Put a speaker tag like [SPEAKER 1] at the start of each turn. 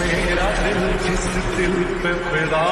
[SPEAKER 1] मेरा दिल जिस दिल पे फिदा